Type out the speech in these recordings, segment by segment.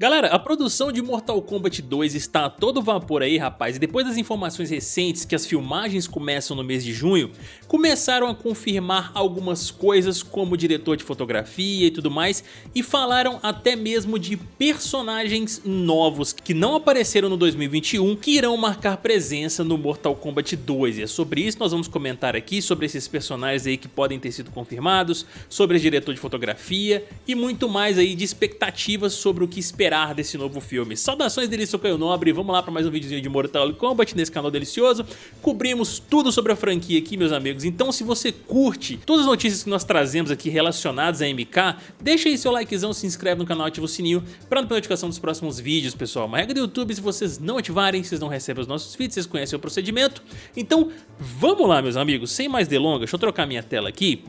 Galera, a produção de Mortal Kombat 2 está a todo vapor aí, rapaz, e depois das informações recentes que as filmagens começam no mês de junho, começaram a confirmar algumas coisas como diretor de fotografia e tudo mais, e falaram até mesmo de personagens novos que não apareceram no 2021 que irão marcar presença no Mortal Kombat 2, e é sobre isso nós vamos comentar aqui, sobre esses personagens aí que podem ter sido confirmados, sobre o diretor de fotografia e muito mais aí de expectativas sobre o que esperar esperar desse novo filme. Saudações dele, Caio Nobre, vamos lá para mais um videozinho de Mortal Kombat nesse canal delicioso. Cobrimos tudo sobre a franquia aqui, meus amigos, então se você curte todas as notícias que nós trazemos aqui relacionadas a MK, deixa aí seu likezão, se inscreve no canal, ativa o sininho para não perder notificação dos próximos vídeos, pessoal. Uma regra do YouTube, se vocês não ativarem, vocês não recebem os nossos vídeos, vocês conhecem o procedimento. Então, vamos lá, meus amigos, sem mais delongas, deixa eu trocar minha tela aqui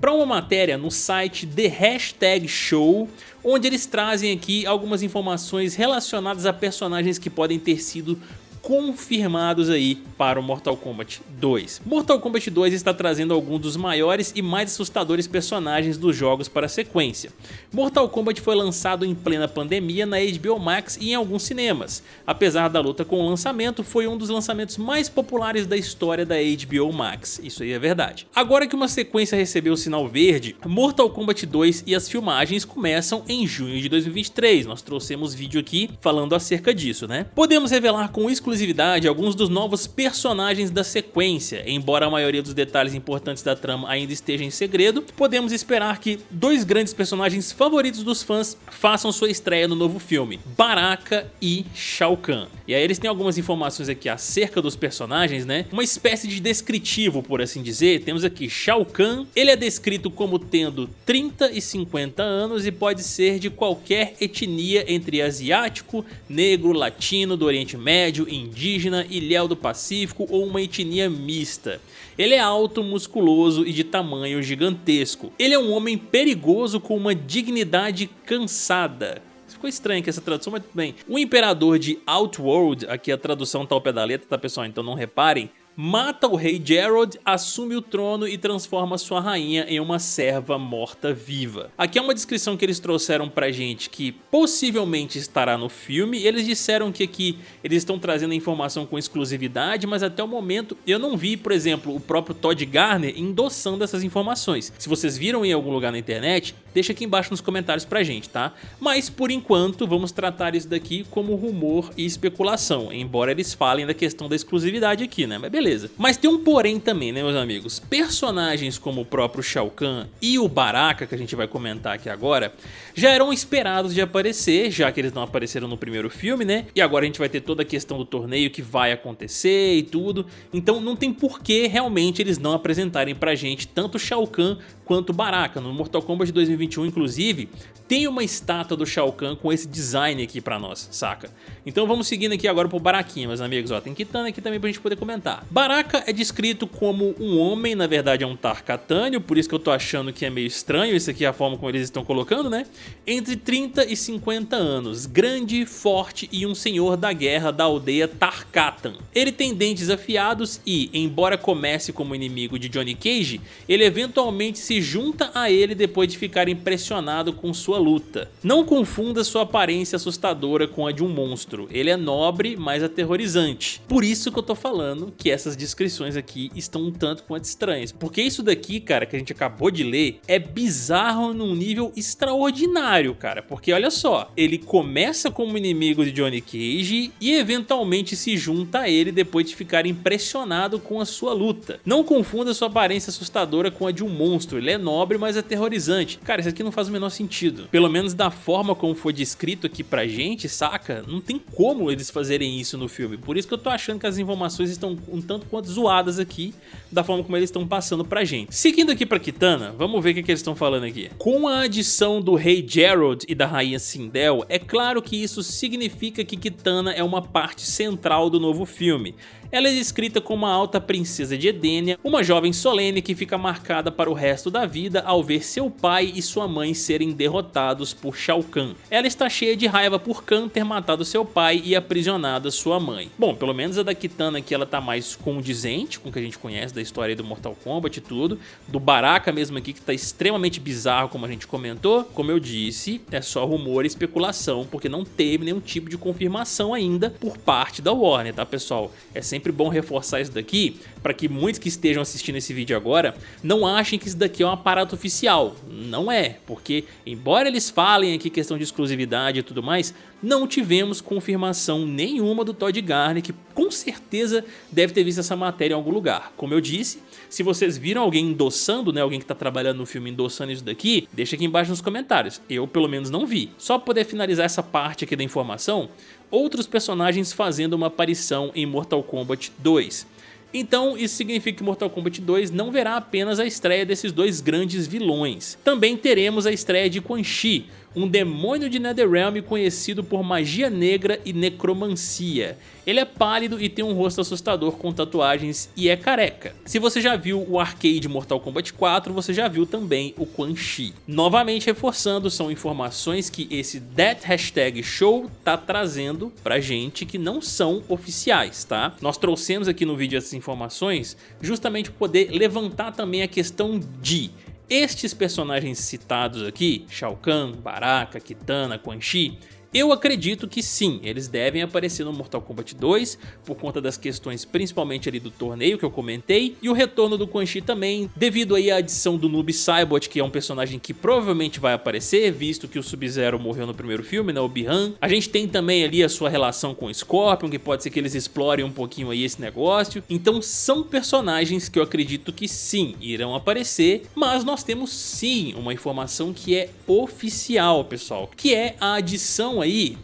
para uma matéria no site The Hashtag Show, onde eles trazem aqui algumas informações relacionadas a personagens que podem ter sido confirmados aí para o Mortal Kombat 2. Mortal Kombat 2 está trazendo alguns dos maiores e mais assustadores personagens dos jogos para a sequência. Mortal Kombat foi lançado em plena pandemia na HBO Max e em alguns cinemas. Apesar da luta com o lançamento, foi um dos lançamentos mais populares da história da HBO Max, isso aí é verdade. Agora que uma sequência recebeu o sinal verde, Mortal Kombat 2 e as filmagens começam em junho de 2023, nós trouxemos vídeo aqui falando acerca disso, né? Podemos revelar com exclusividade exclusividade alguns dos novos personagens da sequência, embora a maioria dos detalhes importantes da trama ainda esteja em segredo, podemos esperar que dois grandes personagens favoritos dos fãs façam sua estreia no novo filme, Baraka e Shao Kahn. E aí eles têm algumas informações aqui acerca dos personagens, né? Uma espécie de descritivo, por assim dizer. Temos aqui Shao Kahn, ele é descrito como tendo 30 e 50 anos e pode ser de qualquer etnia entre asiático, negro, latino, do Oriente Médio, indígena, ilhéu do Pacífico ou uma etnia mista. Ele é alto, musculoso e de tamanho gigantesco. Ele é um homem perigoso com uma dignidade cansada. Ficou estranho aqui essa tradução, mas tudo bem. O Imperador de Outworld, aqui a tradução tá ao pé da letra, tá pessoal? Então não reparem mata o rei Gerald, assume o trono e transforma sua rainha em uma serva morta-viva. Aqui é uma descrição que eles trouxeram pra gente que possivelmente estará no filme. Eles disseram que aqui eles estão trazendo a informação com exclusividade, mas até o momento eu não vi, por exemplo, o próprio Todd Garner endossando essas informações. Se vocês viram em algum lugar na internet, deixa aqui embaixo nos comentários pra gente, tá? Mas por enquanto vamos tratar isso daqui como rumor e especulação, embora eles falem da questão da exclusividade aqui, né? Mas beleza beleza. Mas tem um porém também, né, meus amigos? Personagens como o próprio Shao Kahn e o Baraka, que a gente vai comentar aqui agora, já eram esperados de aparecer, já que eles não apareceram no primeiro filme, né? E agora a gente vai ter toda a questão do torneio que vai acontecer e tudo. Então não tem porquê realmente eles não apresentarem pra gente tanto Shao Kahn quanto Baraka. No Mortal Kombat 2021, inclusive, tem uma estátua do Shao Kahn com esse design aqui pra nós, saca? Então vamos seguindo aqui agora pro Baraquinha, meus amigos. Ó, tem Kitana aqui também pra gente poder comentar. Baraka é descrito como um homem, na verdade é um Tarkatânio, por isso que eu tô achando que é meio estranho isso aqui, a forma como eles estão colocando, né? Entre 30 e 50 anos, grande, forte e um senhor da guerra da aldeia Tarkatan. Ele tem dentes afiados e, embora comece como inimigo de Johnny Cage, ele eventualmente se junta a ele depois de ficar impressionado com sua luta. Não confunda sua aparência assustadora com a de um monstro, ele é nobre, mas aterrorizante. Por isso que eu tô falando que essa essas descrições aqui estão um tanto quanto estranhas. Porque isso daqui, cara, que a gente acabou de ler, é bizarro num nível extraordinário, cara. Porque olha só, ele começa como inimigo de Johnny Cage e eventualmente se junta a ele depois de ficar impressionado com a sua luta. Não confunda sua aparência assustadora com a de um monstro, ele é nobre, mas aterrorizante. Cara, isso aqui não faz o menor sentido. Pelo menos da forma como foi descrito aqui pra gente, saca? Não tem como eles fazerem isso no filme. Por isso que eu tô achando que as informações estão um tanto quanto zoadas aqui, da forma como eles estão passando pra gente. Seguindo aqui pra Kitana, vamos ver o que, que eles estão falando aqui. Com a adição do rei Gerald e da rainha Sindel, é claro que isso significa que Kitana é uma parte central do novo filme. Ela é descrita como uma alta princesa de Edenia, uma jovem solene que fica marcada para o resto da vida ao ver seu pai e sua mãe serem derrotados por Shao Kahn. Ela está cheia de raiva por Kahn ter matado seu pai e aprisionado sua mãe. Bom, pelo menos a da Kitana aqui ela tá mais condizente com o que a gente conhece da história do Mortal Kombat e tudo, do Baraka mesmo aqui que tá extremamente bizarro como a gente comentou, como eu disse, é só rumor e especulação, porque não teve nenhum tipo de confirmação ainda por parte da Warner, tá pessoal? É sempre bom reforçar isso daqui, para que muitos que estejam assistindo esse vídeo agora não achem que isso daqui é um aparato oficial. Não é, porque embora eles falem aqui questão de exclusividade e tudo mais, não tivemos confirmação nenhuma do Todd Garner, que com certeza deve ter visto essa matéria em algum lugar. Como eu disse, se vocês viram alguém endossando, né, alguém que está trabalhando no filme endossando isso daqui, deixa aqui embaixo nos comentários. Eu pelo menos não vi. Só para poder finalizar essa parte aqui da informação, outros personagens fazendo uma aparição em Mortal Kombat 2. Então isso significa que Mortal Kombat 2 não verá apenas a estreia desses dois grandes vilões. Também teremos a estreia de Quan Chi, um demônio de Netherrealm conhecido por magia negra e necromancia. Ele é pálido e tem um rosto assustador com tatuagens e é careca. Se você já viu o arcade Mortal Kombat 4, você já viu também o Quan Chi. Novamente reforçando, são informações que esse That Hashtag Show tá trazendo pra gente que não são oficiais, tá? Nós trouxemos aqui no vídeo essas informações justamente para poder levantar também a questão de estes personagens citados aqui, Shao Kahn, Baraka, Kitana, Quan Chi, eu acredito que sim, eles devem aparecer no Mortal Kombat 2 por conta das questões principalmente ali do torneio que eu comentei e o retorno do Quan Chi também devido aí à adição do Noob Saibot que é um personagem que provavelmente vai aparecer visto que o Sub-Zero morreu no primeiro filme, né, o Bihan. A gente tem também ali a sua relação com o Scorpion que pode ser que eles explorem um pouquinho aí esse negócio. Então são personagens que eu acredito que sim, irão aparecer, mas nós temos sim uma informação que é oficial pessoal, que é a adição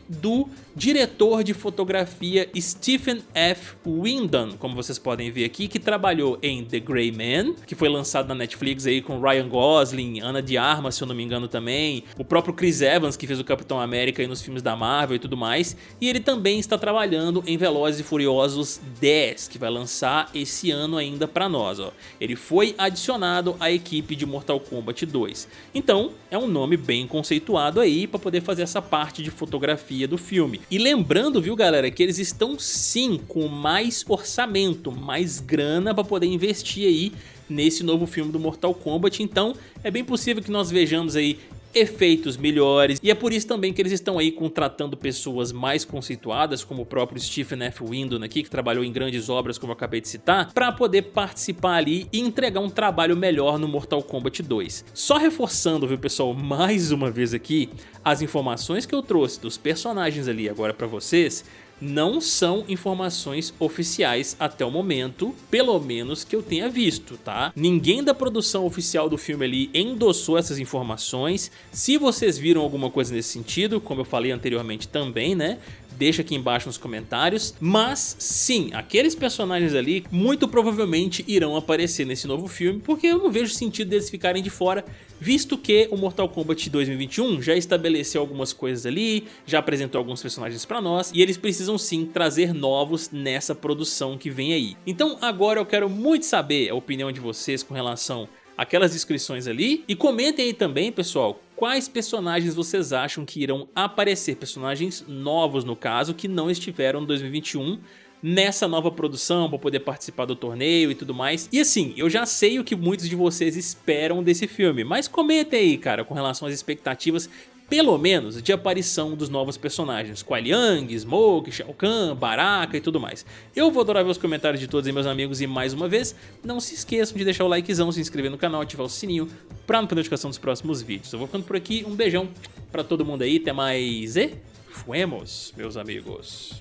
do diretor de fotografia Stephen F. Windon, como vocês podem ver aqui, que trabalhou em The Grey Man, que foi lançado na Netflix aí com Ryan Gosling, Ana de Armas, se eu não me engano também, o próprio Chris Evans, que fez o Capitão América aí nos filmes da Marvel e tudo mais, e ele também está trabalhando em Velozes e Furiosos 10, que vai lançar esse ano ainda para nós, ó. Ele foi adicionado à equipe de Mortal Kombat 2. Então, é um nome bem conceituado aí para poder fazer essa parte de fotografia do filme. E lembrando, viu galera, que eles estão sim com mais orçamento, mais grana para poder investir aí nesse novo filme do Mortal Kombat, então é bem possível que nós vejamos aí efeitos melhores e é por isso também que eles estão aí contratando pessoas mais conceituadas como o próprio Stephen F. Windon aqui que trabalhou em grandes obras como eu acabei de citar para poder participar ali e entregar um trabalho melhor no Mortal Kombat 2. Só reforçando viu pessoal mais uma vez aqui as informações que eu trouxe dos personagens ali agora para vocês não são informações oficiais até o momento, pelo menos que eu tenha visto, tá? Ninguém da produção oficial do filme ali endossou essas informações. Se vocês viram alguma coisa nesse sentido, como eu falei anteriormente também, né? Deixa aqui embaixo nos comentários. Mas sim, aqueles personagens ali muito provavelmente irão aparecer nesse novo filme, porque eu não vejo sentido deles ficarem de fora, visto que o Mortal Kombat 2021 já estabeleceu algumas coisas ali, já apresentou alguns personagens pra nós, e eles precisam sim trazer novos nessa produção que vem aí. Então agora eu quero muito saber a opinião de vocês com relação aquelas descrições ali. E comentem aí também, pessoal, quais personagens vocês acham que irão aparecer, personagens novos no caso, que não estiveram em 2021 nessa nova produção para poder participar do torneio e tudo mais. E assim, eu já sei o que muitos de vocês esperam desse filme, mas comentem aí, cara, com relação às expectativas pelo menos de aparição dos novos personagens, Kuai Liang, Smoke, Shao Kahn, Baraka e tudo mais. Eu vou adorar ver os comentários de todos meus amigos e mais uma vez, não se esqueçam de deixar o likezão, se inscrever no canal, ativar o sininho para não perder notificação dos próximos vídeos. Eu vou ficando por aqui, um beijão para todo mundo aí, até mais e fuemos, meus amigos.